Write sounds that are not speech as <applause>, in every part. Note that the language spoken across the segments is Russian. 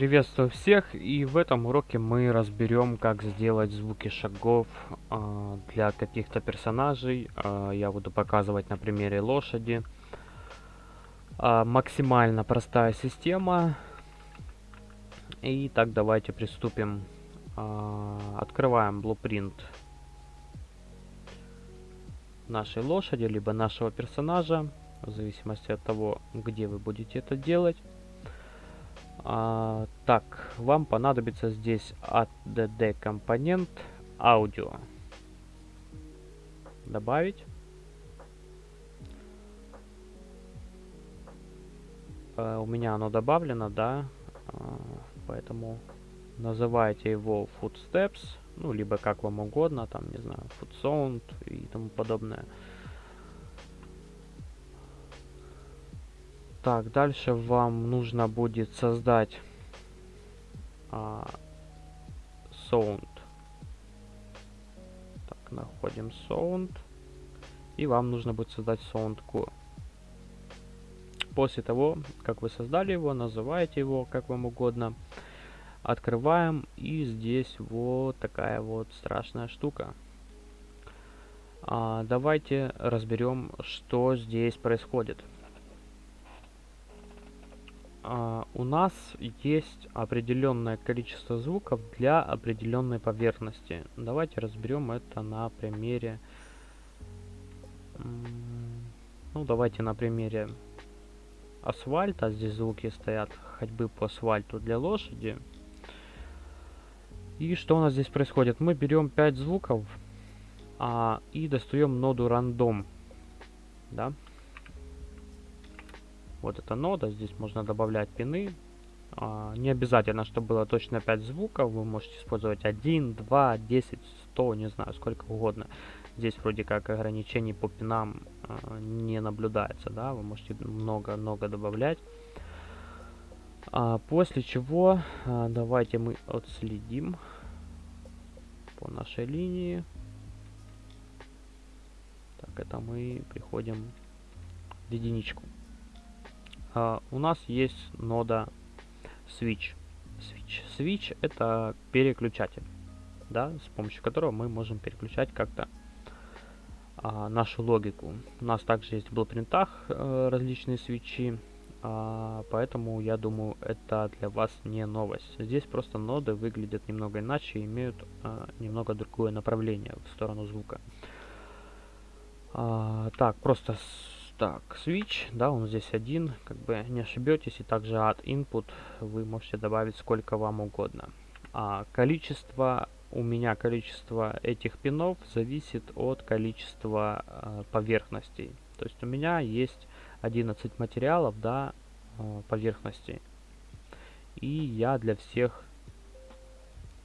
Приветствую всех и в этом уроке мы разберем как сделать звуки шагов э, для каких-то персонажей. Э, я буду показывать на примере лошади. Э, максимально простая система. И так давайте приступим. Открываем blueprint нашей лошади, либо нашего персонажа, в зависимости от того, где вы будете это делать. А, так, вам понадобится здесь add компонент аудио. Добавить. А, у меня оно добавлено, да, а, поэтому называйте его footsteps, ну, либо как вам угодно, там, не знаю, foot sound и тому подобное. Так, дальше вам нужно будет создать а, sound. Так, находим sound. И вам нужно будет создать sound core. После того, как вы создали его, называете его как вам угодно. Открываем, и здесь вот такая вот страшная штука. А, давайте разберем, что здесь происходит а, у нас есть определенное количество звуков для определенной поверхности. Давайте разберем это на примере... Ну, давайте на примере асфальта. Здесь звуки стоят ходьбы по асфальту для лошади. И что у нас здесь происходит? Мы берем 5 звуков а, и достаем ноду рандом. Да? Вот эта нода, здесь можно добавлять пины. А, не обязательно, чтобы было точно 5 звуков. Вы можете использовать 1, 2, 10, 100, не знаю, сколько угодно. Здесь вроде как ограничений по пинам а, не наблюдается, да. Вы можете много-много добавлять. А, после чего а, давайте мы отследим по нашей линии. Так, это мы приходим в единичку у нас есть нода switch. Switch. Switch это переключатель, да, с помощью которого мы можем переключать как-то uh, нашу логику. У нас также есть в блупринтах uh, различные свечи, uh, поэтому я думаю это для вас не новость. Здесь просто ноды выглядят немного иначе и имеют uh, немного другое направление в сторону звука. Uh, так, просто так, switch, да, он здесь один, как бы не ошибетесь. И также add input вы можете добавить сколько вам угодно. А количество, у меня количество этих пинов зависит от количества э, поверхностей. То есть у меня есть 11 материалов, да, э, поверхностей. И я для всех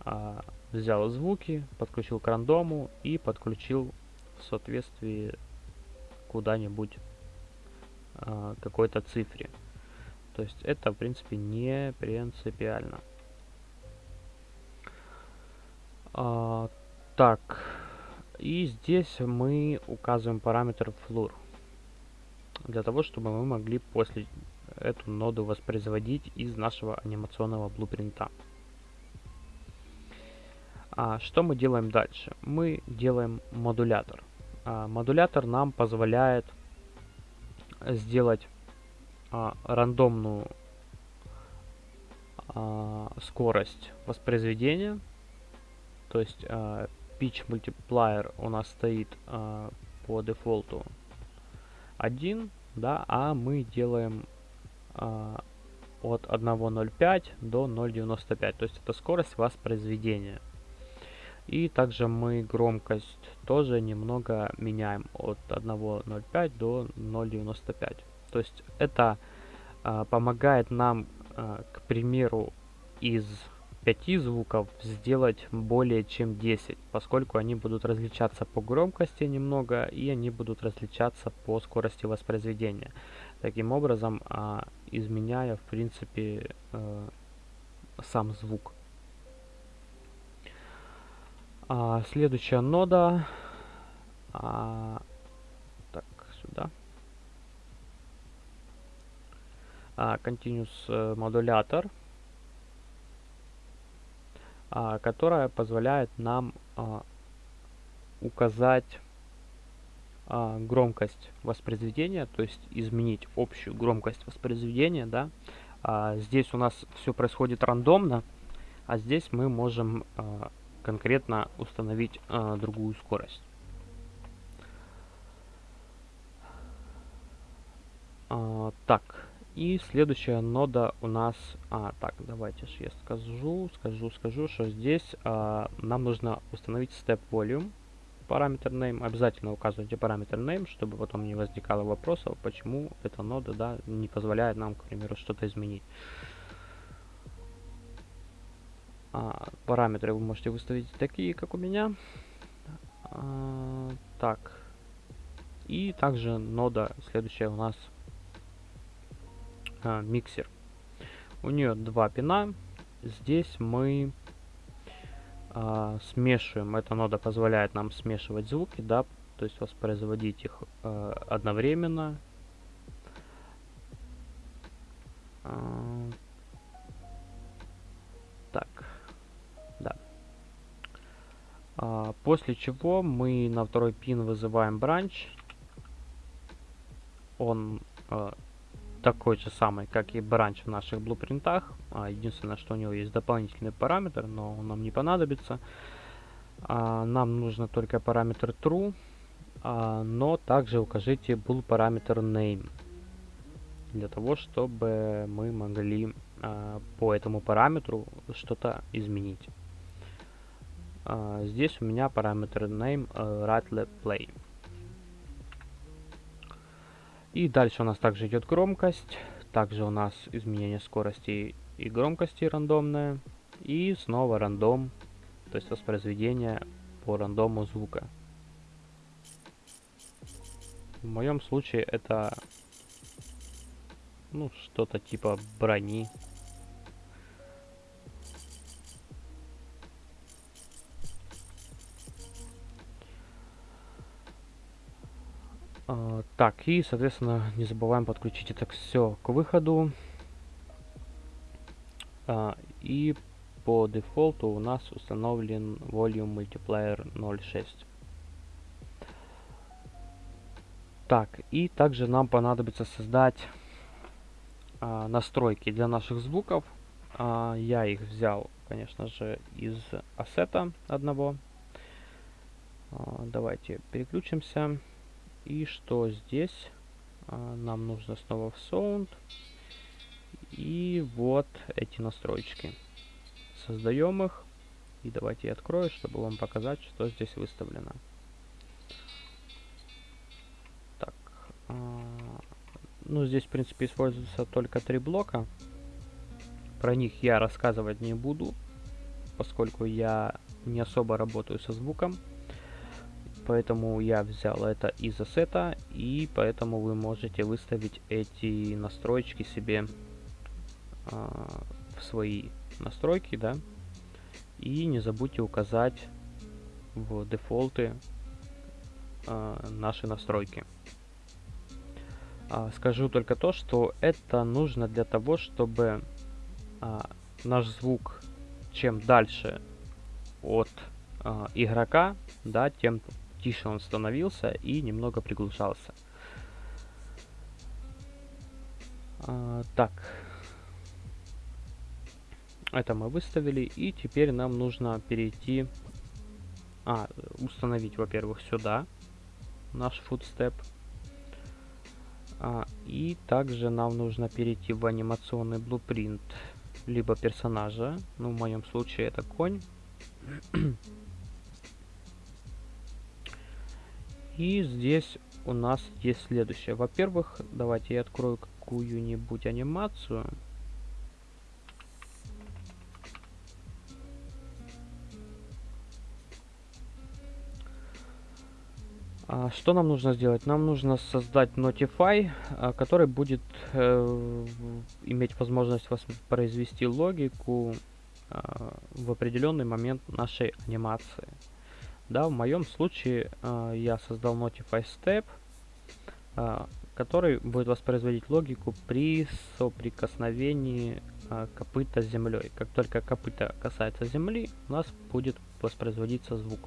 э, взял звуки, подключил к рандому и подключил в соответствии куда-нибудь а, какой-то цифре. То есть это, в принципе, не принципиально. А, так, и здесь мы указываем параметр floor. Для того, чтобы мы могли после эту ноду воспроизводить из нашего анимационного блупринта. А что мы делаем дальше? Мы делаем модулятор. А, модулятор нам позволяет сделать а, рандомную а, скорость воспроизведения. То есть а, pitch multiplier у нас стоит а, по дефолту 1, да, а мы делаем а, от 1.05 до 0.95. То есть это скорость воспроизведения. И также мы громкость тоже немного меняем от 1.05 до 0.95. То есть это э, помогает нам, э, к примеру, из 5 звуков сделать более чем 10, поскольку они будут различаться по громкости немного и они будут различаться по скорости воспроизведения. Таким образом, э, изменяя в принципе э, сам звук. А, следующая нода. А, так, сюда. А, continuous э, модулятор. а, которая позволяет нам а, указать а, громкость воспроизведения, то есть изменить общую громкость воспроизведения, да. А, здесь у нас все происходит рандомно, а здесь мы можем а, конкретно установить а, другую скорость. А, так, и следующая нода у нас... А, так, давайте же я скажу, скажу, скажу, что здесь а, нам нужно установить step volume параметр name. Обязательно указывайте параметр name, чтобы потом не возникало вопросов, почему эта нода да, не позволяет нам, к примеру, что-то изменить. А, параметры вы можете выставить такие, как у меня. А, так. И также нода следующая у нас а, миксер. У нее два пина. Здесь мы а, смешиваем. Эта нода позволяет нам смешивать звуки, да, то есть воспроизводить их а, одновременно. А, после чего мы на второй пин вызываем бранч. Он а, такой же самый, как и бранч в наших блупринтах. А, единственное, что у него есть дополнительный параметр, но он нам не понадобится. А, нам нужно только параметр true, а, но также укажите bool параметр name для того, чтобы мы могли а, по этому параметру что-то изменить. А, здесь у меня параметр name uh, rattle play. И дальше у нас также идет громкость. Также у нас изменение скорости и громкости рандомное. И снова рандом, то есть воспроизведение по рандому звука. В моем случае это ну что-то типа брони А, так, и, соответственно, не забываем подключить это все к выходу. А, и по дефолту у нас установлен Volume Multiplier 0.6. Так, и также нам понадобится создать а, настройки для наших звуков. А, я их взял, конечно же, из ассета одного. А, давайте переключимся. И что здесь? А, нам нужно снова в Sound. И вот эти настройки. Создаем их. И давайте я открою, чтобы вам показать, что здесь выставлено. Так. А, ну, здесь, в принципе, используются только три блока. Про них я рассказывать не буду, поскольку я не особо работаю со звуком поэтому я взял это из ассета, и поэтому вы можете выставить эти настройки себе э, в свои настройки, да, и не забудьте указать в дефолты э, наши настройки. А, скажу только то, что это нужно для того, чтобы а, наш звук чем дальше от а, игрока, да, тем тише он становился и немного приглушался. А, так. Это мы выставили. И теперь нам нужно перейти... А, установить, во-первых, сюда наш footstep. А, и также нам нужно перейти в анимационный blueprint либо персонажа. Ну, в моем случае это конь. <clears throat> И здесь у нас есть следующее. Во-первых, давайте я открою какую-нибудь анимацию. А, что нам нужно сделать? Нам нужно создать Notify, а, который будет э, иметь возможность воспроизвести логику а, в определенный момент нашей анимации. Да, в моем случае э, я создал Notify Step, э, который будет воспроизводить логику при соприкосновении а, копыта с землей. Как только копыта касается земли, у нас будет воспроизводиться звук.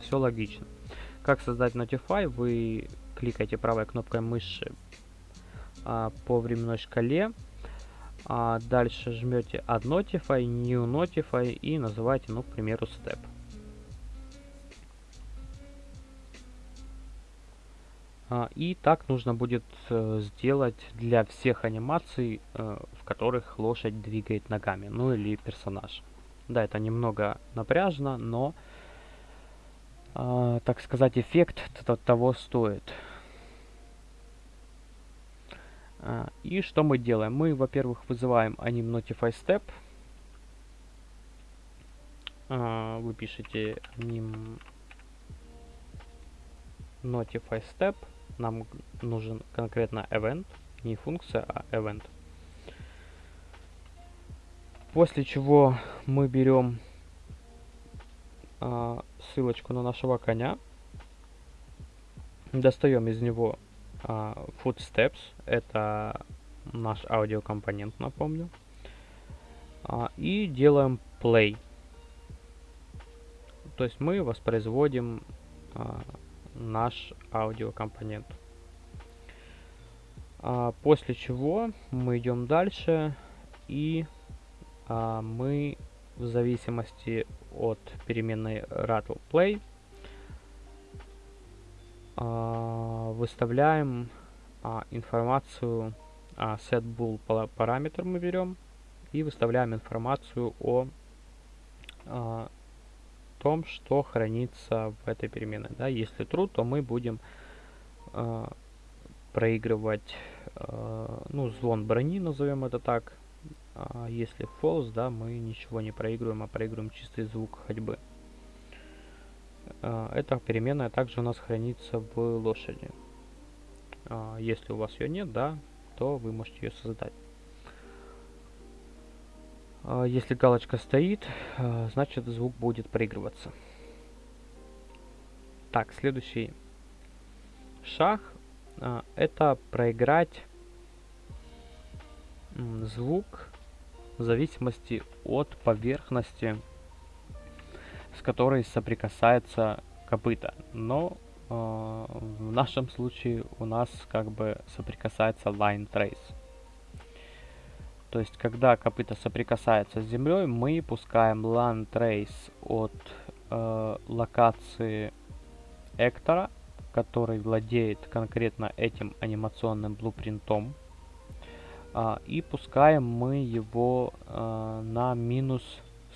Все логично. Как создать Notify? Вы кликаете правой кнопкой мыши а, по временной шкале. А дальше жмете Add Notify, New Notify и называете, ну, к примеру, Step. И так нужно будет э, сделать для всех анимаций, э, в которых лошадь двигает ногами, ну или персонаж. Да, это немного напряжно, но, э, так сказать, эффект того стоит. А, и что мы делаем? Мы, во-первых, вызываем anim notify step. А, вы пишете anim notify step нам нужен конкретно event, не функция, а event. После чего мы берем а, ссылочку на нашего коня, достаем из него а, footsteps, это наш аудиокомпонент, напомню, а, и делаем play. То есть мы воспроизводим а, наш аудиокомпонент. А, после чего мы идем дальше и а, мы в зависимости от переменной rattle play а, выставляем а, информацию а, setBool параметр мы берем и выставляем информацию о а, том, что хранится в этой переменной. Да? Если true, то мы будем э, проигрывать э, ну, звон брони, назовем это так. А если false, да, мы ничего не проигрываем, а проигрываем чистый звук ходьбы. Э, эта переменная также у нас хранится в лошади. Э, если у вас ее нет, да, то вы можете ее создать. А, если галочка стоит, а, значит звук будет проигрываться. Так, следующий шаг а, это проиграть звук в зависимости от поверхности, с которой соприкасается копыта. Но в нашем случае у нас как бы соприкасается line trace. То есть, когда копыта соприкасается с землей, мы пускаем land trace от э, локации Эктора, который владеет конкретно этим анимационным блупринтом. Э, и пускаем мы его э, на минус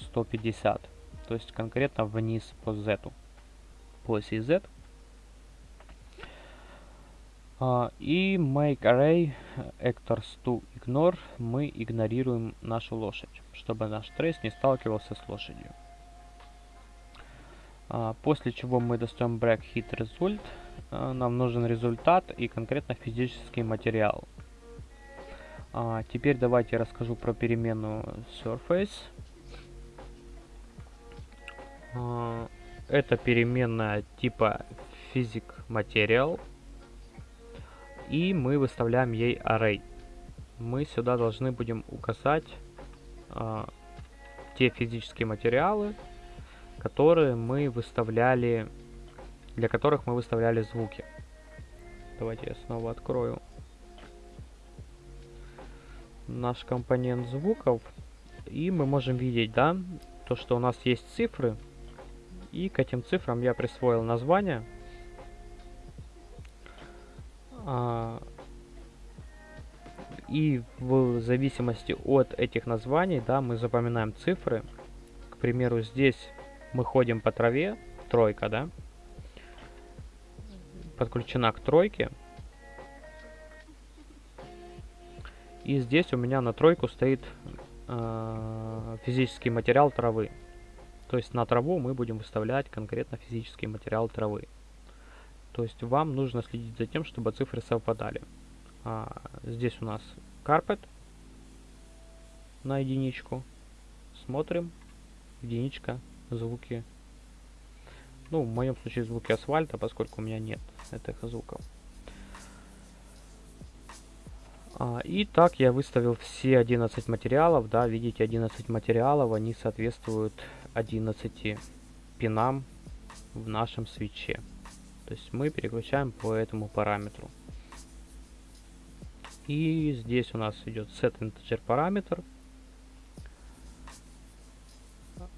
150. То есть, конкретно вниз по Z. По оси Z. Uh, и make array actors to ignore мы игнорируем нашу лошадь, чтобы наш трейс не сталкивался с лошадью. Uh, после чего мы достаем break hit result. Uh, нам нужен результат и конкретно физический материал. Теперь давайте расскажу про переменную surface. Это переменная типа physic material и мы выставляем ей array. Мы сюда должны будем указать э, те физические материалы, которые мы выставляли, для которых мы выставляли звуки. Давайте я снова открою наш компонент звуков. И мы можем видеть, да, то, что у нас есть цифры. И к этим цифрам я присвоил название. А, и в зависимости от этих названий, да, мы запоминаем цифры. К примеру, здесь мы ходим по траве, тройка, да, подключена к тройке. И здесь у меня на тройку стоит э, физический материал травы. То есть на траву мы будем выставлять конкретно физический материал травы. То есть вам нужно следить за тем, чтобы цифры совпадали. А, здесь у нас carpet на единичку. Смотрим. Единичка, звуки. Ну, в моем случае звуки асфальта, поскольку у меня нет этих звуков. А, и так я выставил все 11 материалов, да, видите, 11 материалов, они соответствуют 11 пинам в нашем свече. То есть мы переключаем по этому параметру. И здесь у нас идет set integer параметр,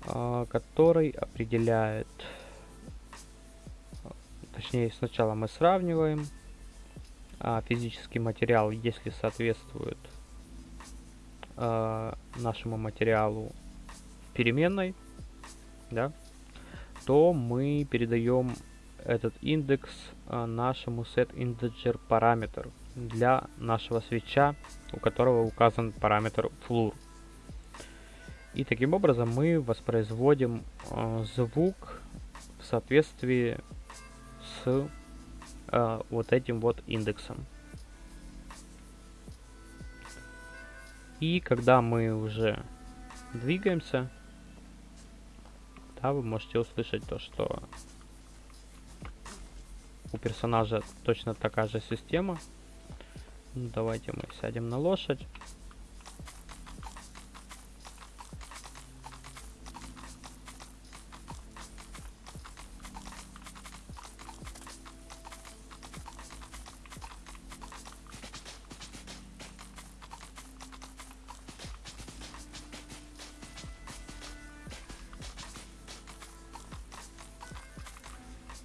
а, который определяет, точнее сначала мы сравниваем а, физический материал, если соответствует а, нашему материалу переменной, да, то мы передаем этот индекс а, нашему setInteger параметр для нашего свеча, у которого указан параметр floor. И таким образом мы воспроизводим э, звук в соответствии с э, вот этим вот индексом. И когда мы уже двигаемся, да, вы можете услышать то, что у персонажа точно такая же система. Ну, давайте мы сядем на лошадь.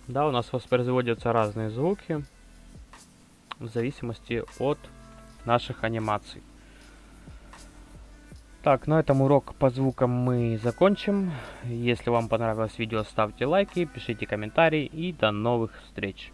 Да, у нас воспроизводятся разные звуки в зависимости от наших анимаций. Так, на этом урок по звукам мы закончим. Если вам понравилось видео, ставьте лайки, пишите комментарии и до новых встреч.